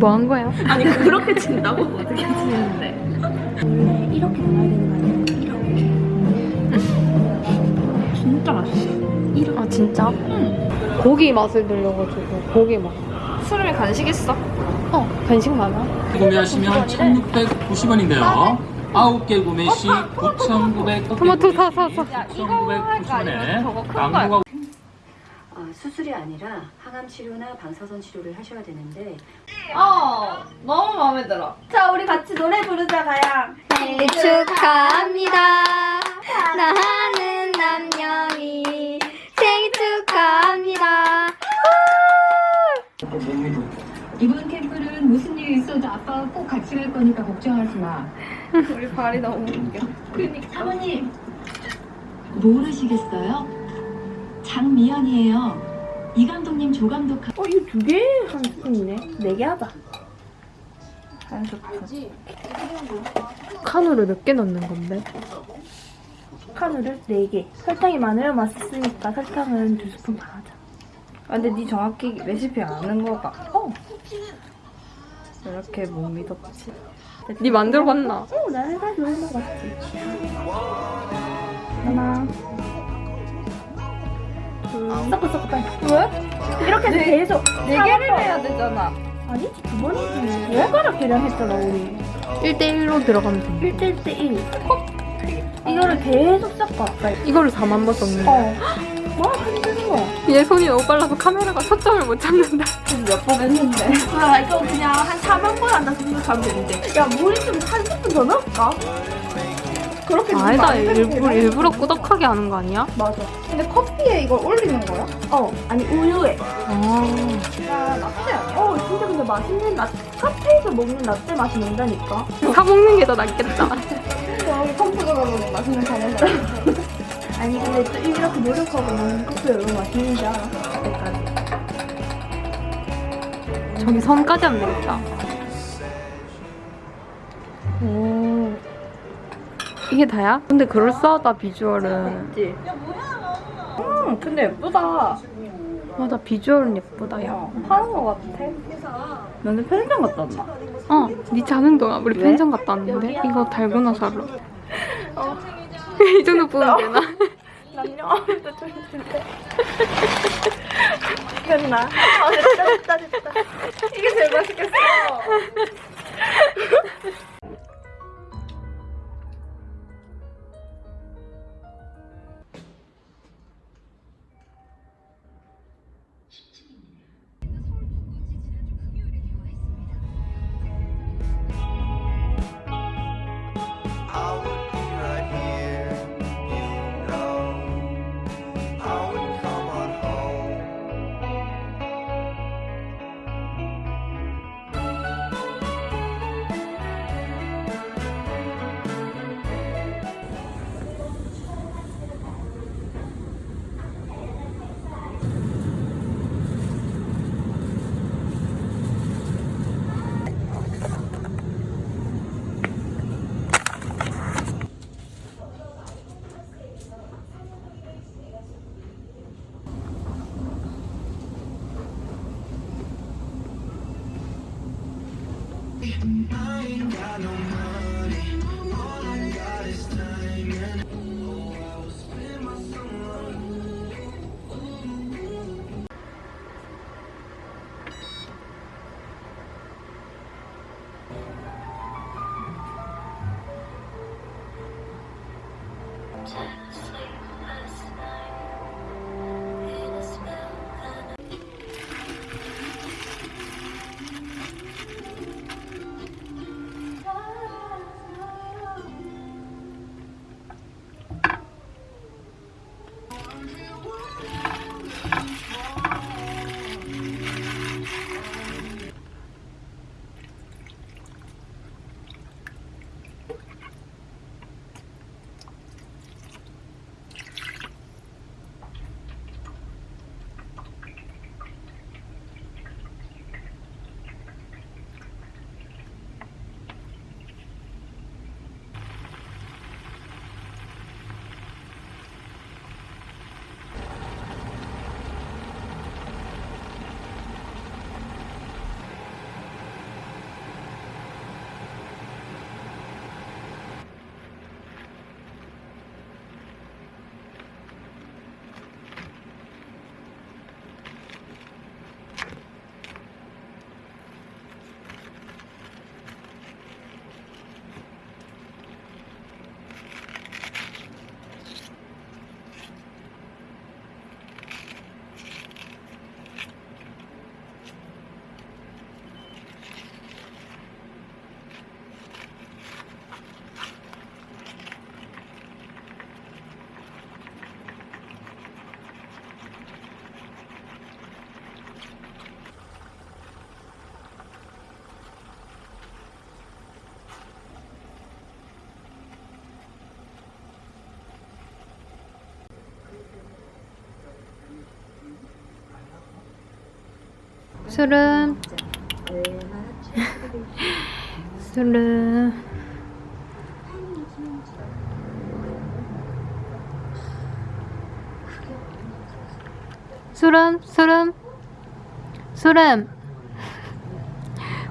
뭐 한 거야? 아니 그렇게 친다고? 어떻게 치는데? 원래 이렇게 나와야 되는 거 아니야? 이렇게 진짜 맛있어 아 진짜? 고기 맛을 들려가지고 고기 맛. 수름이 간식 있어? 어 간식 많아? 구매하시면 1,690원인데요. 9개 구매 시 9,990원. 토마토 사, 사, 사. 야 이거 할까 아니면 저거 큰거 할까? 어, 수술이 아니라 항암 치료나 방사선 치료를 하셔야 되는데 어 너무 마음에 들어 자 우리 같이 노래 부르자 가양 생일 축하합니다. 나하는 남녀이 생일 축하합니다. 이번 캠프는 무슨 일 있어도 아빠가 꼭 같이 갈 거니까 걱정하지 마. 우리 발이 너무 웃겨 사모님 모르시겠어요? 장미연이에요. 이 감독님, 조 감독 어 이거 두 개? 한 스푼이네. 네 개 하자. 한 스푼 칸으로 몇개 넣는 건데? 카누를 4개. 설탕이 많으면 맛있으니까 설탕은 두 스푼 반 하자. 아, 근데 니 정확히 레시피 아는 거가. 어. 이렇게 못 믿었지. 네 만들어봤나? 어, 나 해가지고 해먹었지. 하나 둘 섞어 섞어 빨리 왜? 이렇게 네, 계속 네 개를 해야 되잖아 아니지 두 번이지 숟가락 계량 했잖아 우리 1대1로 들어가면 돼. 1대1 대1 이거를 계속 섞어 빨리 이거를 4만 번 썼는데. 어. 뭐 하는 거야? 얘 손이 너무 빨라서 카메라가 초점을 못 잡는다. 몇번 했는데. 아, 이거 그냥 한 4만 번 한다 생각하면 되는데. 야, 물이 좀 30분 더 넣을까? 그렇게 아니다, 안 일부러. 일부러 꾸덕하게 하는 거 아니야? 맞아. 근데 커피에 이걸 올리는 거야? 어, 아니 우유에. 아. 야, 라떼 아니야? 어, 진짜 근데 맛있는 라 카페에서 먹는 라떼 맛이 난다니까. 사 먹는 게 더 낫겠다. 저기 컴퓨터가 먹는 맛있는 거면서. 아니 근데 또 이렇게 노력하고 먹는 커피가 얼마나 맛있는지 알아? 저기 선까지 하면 되겠다. 오. 이게 다야? 근데 그럴싸하다, 비주얼은. 있지? 음, 근데 예쁘다. 맞아, 비주얼은 예쁘다, 야. 파는 거 같아. 너네 편의점 갔다 왔나? 어, 니 자는 동안 우리 왜? 편의점 갔다 왔는데? 이거 달고나 사러. 이 정도 보면 되나? 남녀 아무도 좀 있는데. 됐나? 아, 됐다, 됐다, 됐다. 이게 제일 맛있겠어. 술은? 술은? 술은? 술은? 술은?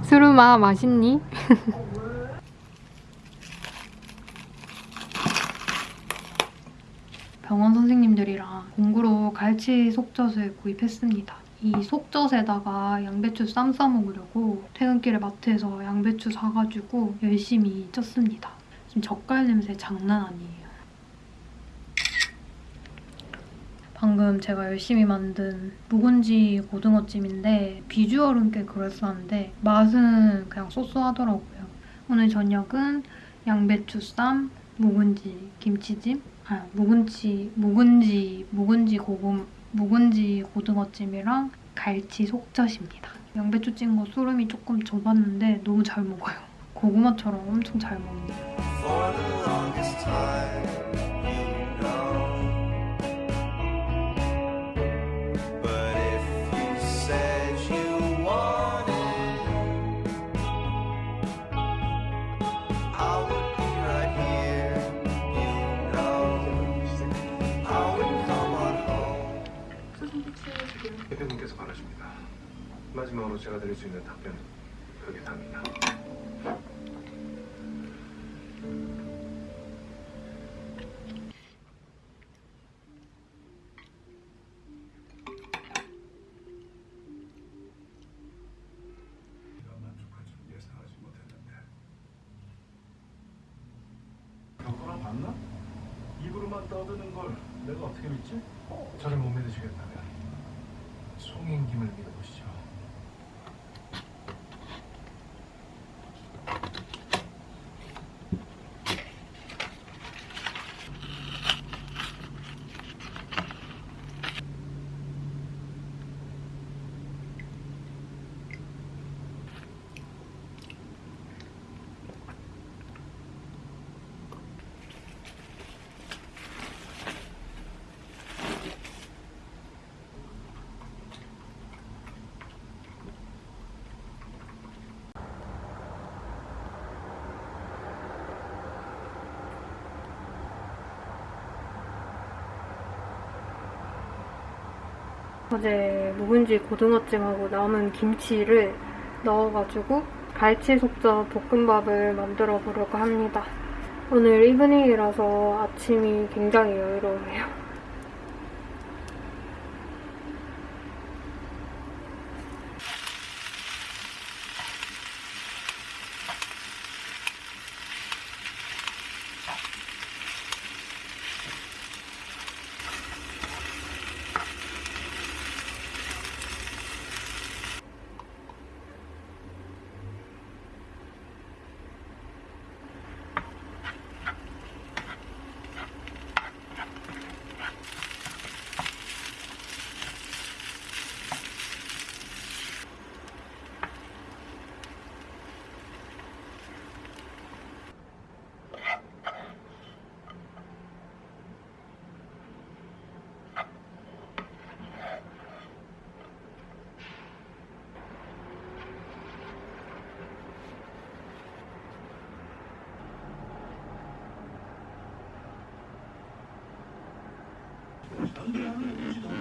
술은아 맛있니? 병원 선생님들이랑 공구로 갈치 속젓을 구입했습니다. 이 속젓에다가 양배추 쌈 싸먹으려고 퇴근길에 마트에서 양배추 사가지고 열심히 쪘습니다. 지금 젓갈 냄새 장난 아니에요. 방금 제가 열심히 만든 묵은지 고등어찜인데 비주얼은 꽤 그럴싸한데 맛은 그냥 쏘쏘하더라고요. 오늘 저녁은 양배추 쌈, 묵은지 김치찜, 아 묵은지 묵은지 묵은지 고금 묵은지 고등어찜이랑 갈치 속젓입니다. 양배추 찐거 소름이 조금 좁았는데 너무 잘 먹어요. 고구마처럼 엄청 잘 먹네요. 마지막으로 제가 드릴 수 있는 답변은 그게 답니다. 네가 만족할 줄 예상하지 못했는데. 경고랑 봤나? 입으로만 떠드는 걸 내가 어떻게 믿지? 저를 못 믿으시겠다면 송인김을 믿어보시죠. 어제 묵은지 고등어찜하고 남은 김치를 넣어가지고 갈치 속젓 볶음밥을 만들어 보려고 합니다. 오늘 이브닝이라서 아침이 굉장히 여유로워요. Mm-hmm.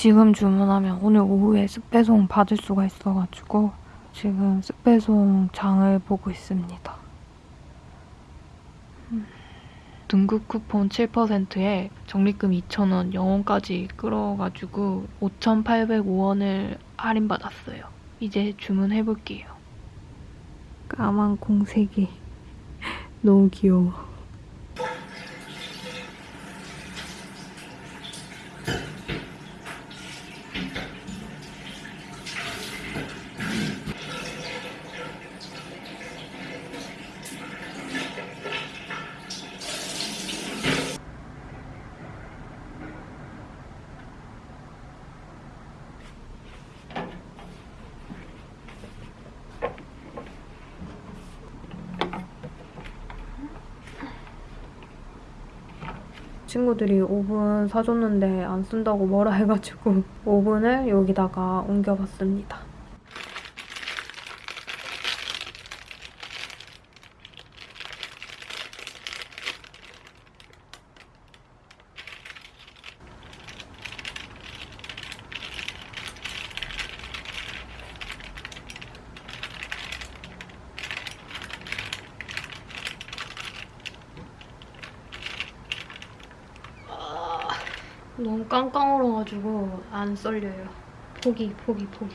지금 주문하면 오늘 오후에 습배송 받을 수가 있어가지고 지금 습배송 장을 보고 있습니다. 음. 등급 쿠폰 7%에 적립금 2,000원, 영원까지 끌어가지고 5,805원을 할인받았어요. 이제 주문해볼게요. 까만 공색이 너무 귀여워. 친구들이 오븐 사줬는데 안 쓴다고 뭐라 해가지고 오븐을 여기다가 옮겨봤습니다. 너무 얼어가지고 안 썰려요. 포기, 포기, 포기.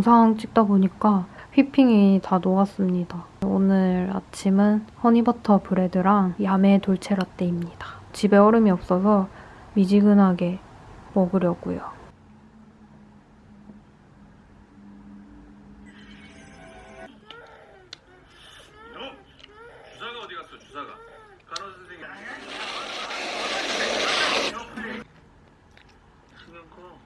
영상 찍다 보니까 휘핑이 다 녹았습니다. 오늘 아침은 허니버터 브레드랑 야매 돌체 라떼입니다. 집에 얼음이 없어서 미지근하게 먹으려고요. 주사가 어디 갔어 주사가 간호 선생님 신경 꺼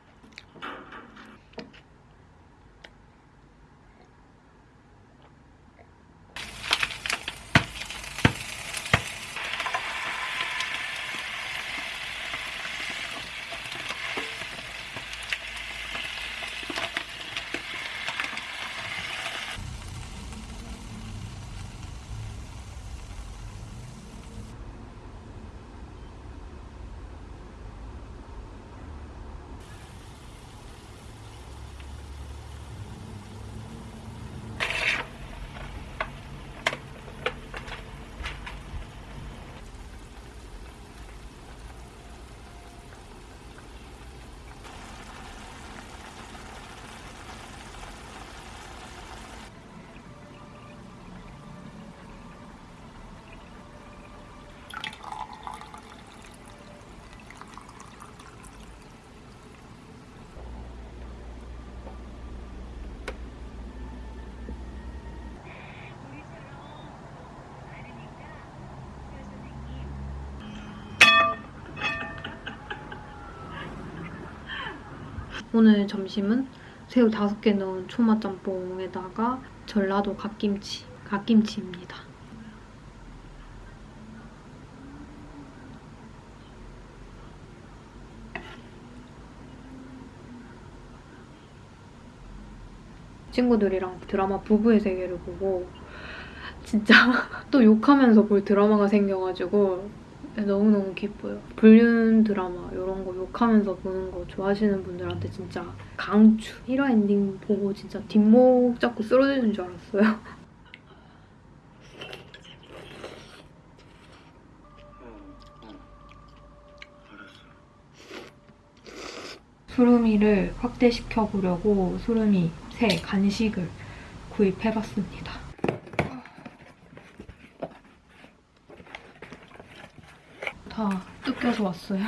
오늘 점심은 새우 5개 넣은 초마 짬뽕에다가 전라도 갓김치, 갓김치입니다. 친구들이랑 드라마 부부의 세계를 보고 진짜 또 욕하면서 볼 드라마가 생겨가지고 너무너무 기뻐요. 불륜 드라마 이런 거 욕하면서 보는 거 좋아하시는 분들한테 진짜 강추. 1화 엔딩 보고 진짜 뒷목 잡고 쓰러지는 줄 알았어요. 수루미를 확대시켜 보려고 수루미 새 간식을 구입해봤습니다. 다 뜯겨서 왔어요.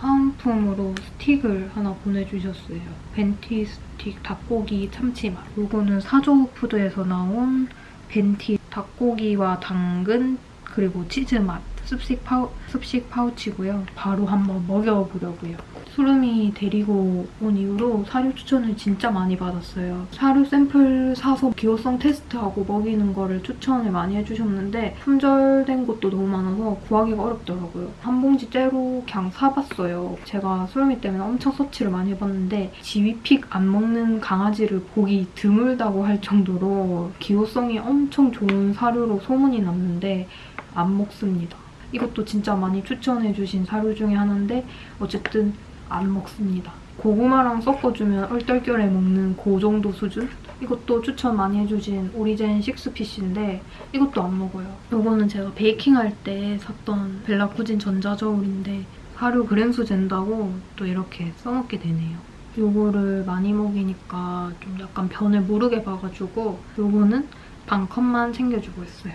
사은품으로 스틱을 하나 보내주셨어요. 벤티 스틱 닭고기 참치맛. 이거는 사조푸드에서 나온 벤티 닭고기와 당근 그리고 치즈맛 습식, 파우, 습식 파우치고요. 바로 한번 먹여보려고요. 수름이 데리고 온 이후로 사료 추천을 진짜 많이 받았어요. 사료 샘플 사서 기호성 테스트하고 먹이는 거를 추천을 많이 해주셨는데 품절된 것도 너무 많아서 구하기가 어렵더라고요. 한 봉지 째로 그냥 사봤어요. 제가 수름이 때문에 엄청 서치를 많이 해봤는데 지위픽 안 먹는 강아지를 보기 드물다고 할 정도로 기호성이 엄청 좋은 사료로 소문이 났는데 안 먹습니다. 이것도 진짜 많이 추천해주신 사료 중에 하나인데 어쨌든 안 먹습니다. 고구마랑 섞어주면 얼떨결에 먹는 그 정도 수준? 이것도 추천 많이 해주신 오리젠 식스피쉬인데 이것도 안 먹어요. 이거는 제가 베이킹할 때 샀던 벨라쿠진 전자저울인데 하루 그램 수 잰다고 또 이렇게 써먹게 되네요. 요거를 많이 먹이니까 좀 약간 변을 모르게 봐가지고 요거는 반 컵만 챙겨주고 있어요.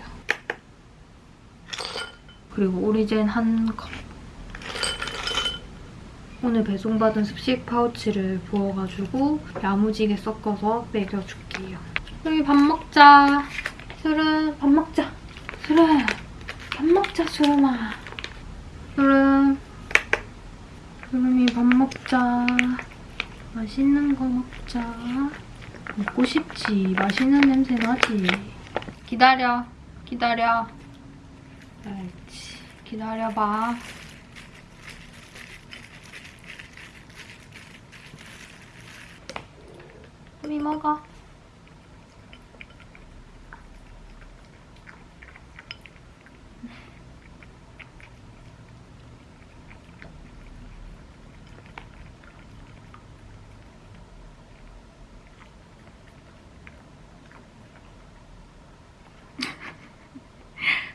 그리고 오리젠 한 컵. 오늘 배송받은 습식 파우치를 부어가지고 야무지게 섞어서 먹여줄게요. 여기 밥 먹자. 수름 밥 먹자. 수름 밥 먹자 수름아. 수름 수름이 밥 먹자. 맛있는 거 먹자. 먹고 싶지. 맛있는 냄새 나지. 기다려. 기다려. 알지. 기다려봐. 우리 먹어.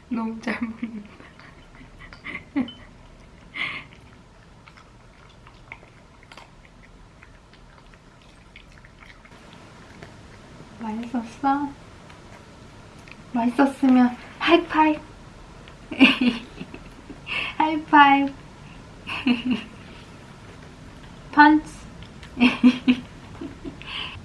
너무 잘 먹는다. 맛있었어? 맛있었으면 하이파이브! 하이파이브! 펀치!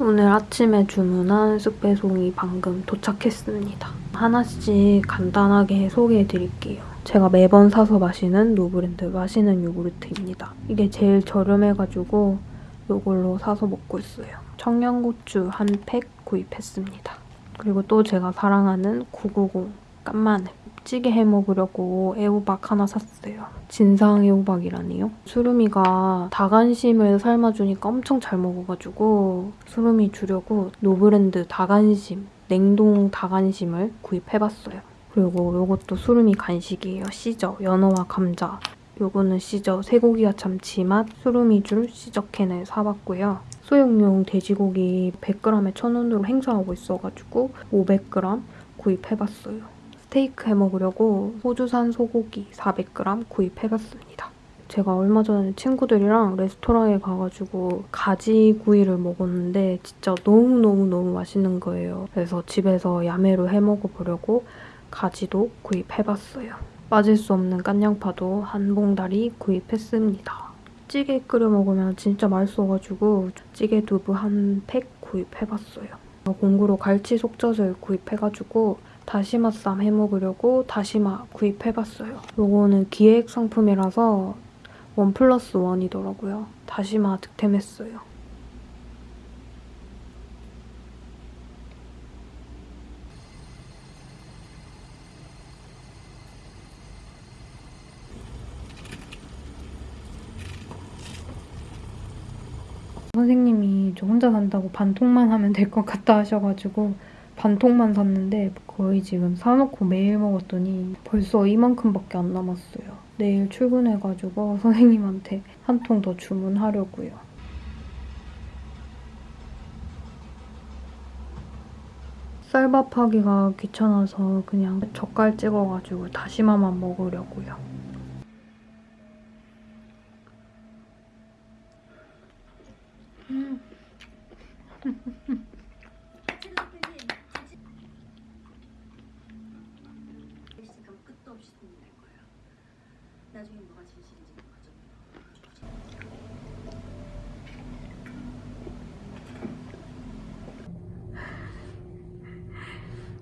오늘 아침에 주문한 쓱배송이 방금 도착했습니다. 하나씩 간단하게 소개해드릴게요. 제가 매번 사서 마시는 노브랜드 마시는 요구르트입니다. 이게 제일 저렴해가지고 이걸로 사서 먹고 있어요. 청양고추 한 팩 구입했습니다. 그리고 또 제가 사랑하는 990 깐마늘 찌개 해먹으려고 애호박 하나 샀어요. 진상 애호박이라니요. 수루미가 닭안심을 삶아주니까 엄청 잘 먹어가지고 수루미 주려고 노브랜드 닭안심, 냉동 닭안심을 구입해봤어요. 그리고 이것도 수루미 간식이에요. 시저, 연어와 감자. 요거는 시저 쇠고기와 참치맛 수루미줄 시저캔을 사봤고요. 소형용 돼지고기 100g에 1,000원으로 행사하고 있어가지고 500g 구입해봤어요. 스테이크 해먹으려고 호주산 소고기 400g 구입해봤습니다. 제가 얼마 전에 친구들이랑 레스토랑에 가가지고 가지구이를 먹었는데 진짜 너무너무너무 맛있는 거예요. 그래서 집에서 야매로 해먹어보려고 가지도 구입해봤어요. 빠질 수 없는 깐양파도 한 봉다리 구입했습니다. 찌개 끓여 먹으면 진짜 맛있어가지고 찌개 두부 한 팩 구입해봤어요. 공구로 갈치 속젓을 구입해가지고 다시마 쌈 해먹으려고 다시마 구입해봤어요. 요거는 기획 상품이라서 원 플러스 원이더라고요. 다시마 득템했어요. 선생님이 저 혼자 산다고 반통만 하면 될 것 같다 하셔가지고 반통만 샀는데 거의 지금 사놓고 매일 먹었더니 벌써 이만큼밖에 안 남았어요. 내일 출근해가지고 선생님한테 한 통 더 주문하려고요. 쌀밥 하기가 귀찮아서 그냥 젓갈 찍어가지고 다시마만 먹으려고요.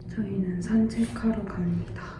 저희는 산책하러 갑니다.